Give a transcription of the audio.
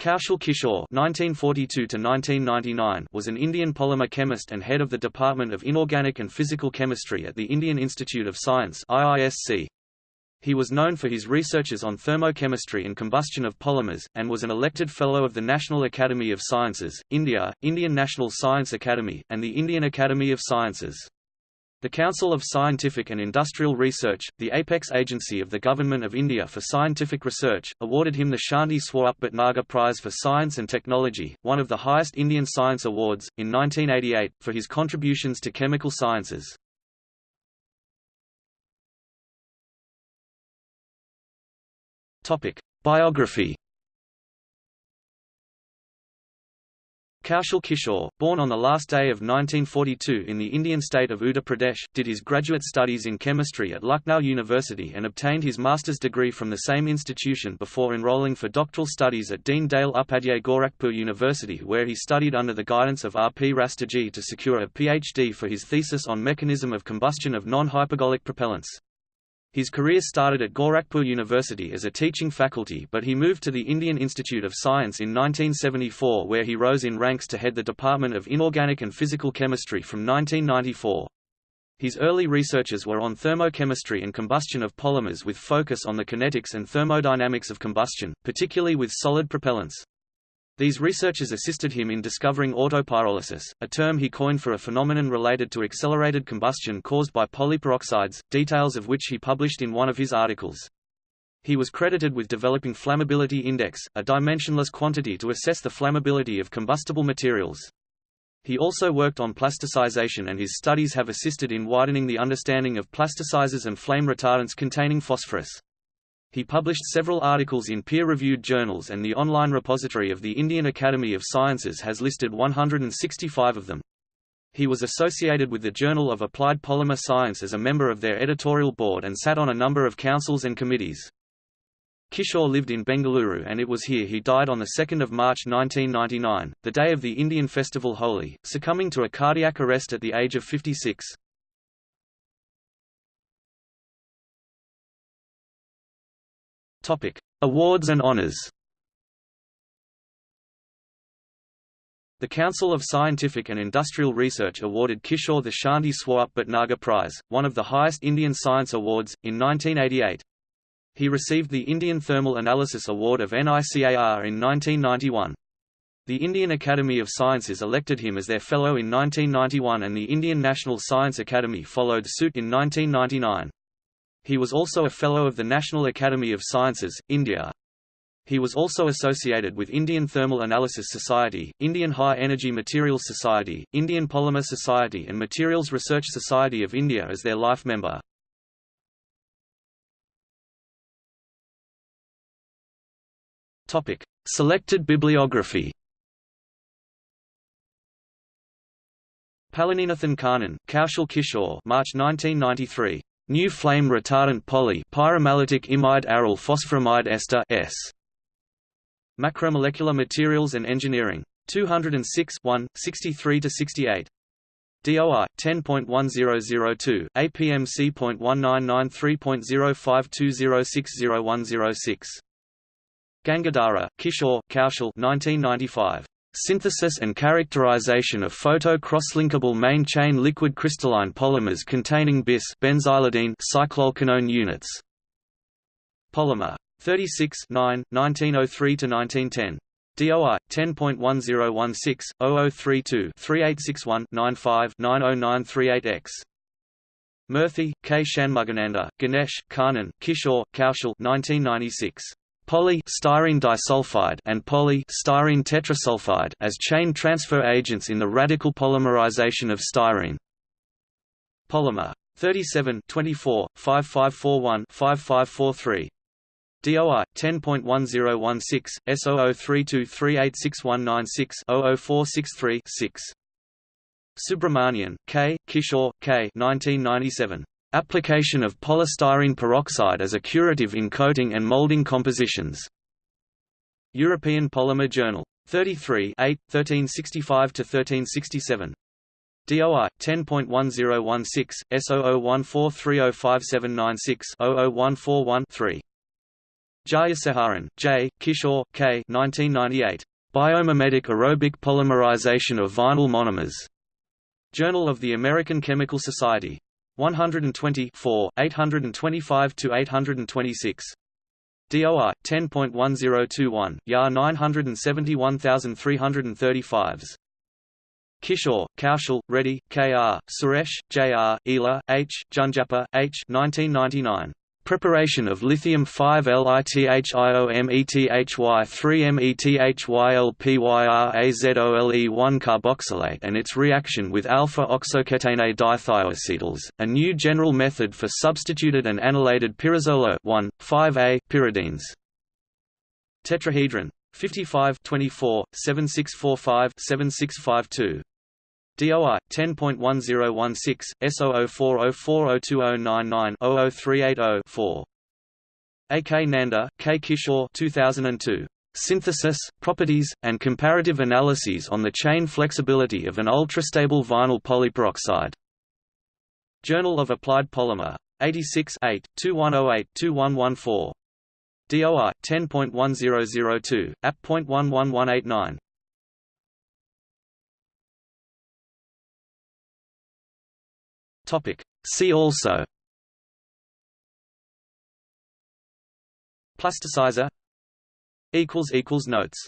Kaushal Kishore (1942–1999) was an Indian polymer chemist and head of the Department of Inorganic and Physical Chemistry at the Indian Institute of Science (IISc). He was known for his researches on thermochemistry and combustion of polymers, and was an elected Fellow of the National Academy of Sciences, India, Indian National Science Academy, and the Indian Academy of Sciences. The Council of Scientific and Industrial Research, the apex agency of the Government of India for scientific research, awarded him the Shanti Swarup Bhatnagar Prize for Science and Technology, one of the highest Indian science awards, in 1988, for his contributions to chemical sciences. Biography Kaushal Kishore, born on the last day of 1942 in the Indian state of Uttar Pradesh, did his graduate studies in chemistry at Lucknow University and obtained his master's degree from the same institution before enrolling for doctoral studies at Deen Dayal Upadhyay Gorakhpur University where he studied under the guidance of R. P. Rastogi to secure a Ph.D. for his thesis on mechanism of combustion of non-hypergolic propellants. His career started at Gorakhpur University as a teaching faculty but he moved to the Indian Institute of Science in 1974 where he rose in ranks to head the Department of Inorganic and Physical Chemistry from 1994. His early researches were on thermochemistry and combustion of polymers with focus on the kinetics and thermodynamics of combustion, particularly with solid propellants. These researchers assisted him in discovering autopyrolysis, a term he coined for a phenomenon related to accelerated combustion caused by polyperoxides, details of which he published in one of his articles. He was credited with developing flammability index, a dimensionless quantity to assess the flammability of combustible materials. He also worked on plasticization and his studies have assisted in widening the understanding of plasticizers and flame retardants containing phosphorus. He published several articles in peer-reviewed journals and the online repository of the Indian Academy of Sciences has listed 165 of them. He was associated with the Journal of Applied Polymer Science as a member of their editorial board and sat on a number of councils and committees. Kishore lived in Bengaluru and it was here he died on 2 March 1999, the day of the Indian festival Holi, succumbing to a cardiac arrest at the age of 56. Topic: Awards and honors. The Council of Scientific and Industrial Research awarded Kishore the Shanti Swarup Bhatnagar Prize, one of the highest Indian science awards, in 1988. He received the Indian Thermal Analysis Award of NICAR in 1991. The Indian Academy of Sciences elected him as their Fellow in 1991 and the Indian National Science Academy followed suit in 1999. He was also a Fellow of the National Academy of Sciences, India. He was also associated with Indian Thermal Analysis Society, Indian High Energy Materials Society, Indian Polymer Society and Materials Research Society of India as their life member. Topic: Selected bibliography. Palaninathan Kannan, Kaushal Kishore, March 1993. New flame retardant poly pyromellitic imide aryl phosphoramide ester S. Macromolecular Materials and Engineering. 206 1, 63–68. DOI 10.1002 APMC.1993.0520601006 Gangadhara, Kishore, Kaushal 1995 Synthesis and characterization of photo-cross-linkable main-chain liquid crystalline polymers containing bis benzylidene cycloalkanone units. Polymer 36 9, 1903–1910. DOI 10.10160-0032-3861-95-90938X. Murthy, K. Shanmugananda, Ganesh, Kannan, Kishore, Kaushal 1996 poly styrene disulfide and poly styrene tetrasulfide as chain transfer agents in the radical polymerization of styrene. Polymer 37 24 5541 5543 DOI 10.1016 S0032386196 6 Subramanian, K. Kishore, K. 1997. Application of polystyrene peroxide as a curative in coating and molding compositions. European Polymer Journal. 33 8, 1365–1367. DOI 10.1016 S0014305796 00141 3 Jayasekharan, J., Kishore, K. 1998. Biomimetic aerobic polymerization of vinyl monomers. Journal of the American Chemical Society. 120 825–826. DOI 10.1021, YAR 971335s. Kishore, Kaushal, Reddy, K.R., Suresh, J.R., Ila, H., Junjappa, H. 1999. Preparation of lithium 5-LiTHIOMETHY3-METHYLPYRAZOLE1 carboxylate and its reaction with alpha-oxoketene dithioacetals, a new general method for substituted and annulated pyrazolo 1,5-A pyridines. Tetrahedron 55 24 7645 7652 DOI 10.1016 S0040402099-00380-4. A. K. Nanda, K. Kishore 2002. Synthesis, Properties, and Comparative Analyses on the Chain Flexibility of an Ultrastable Vinyl Polyperoxide. Journal of Applied Polymer. 86 2108-2114. DOI 10.1002, app.11189. Topic. See also. Plasticizer Equals Equals Notes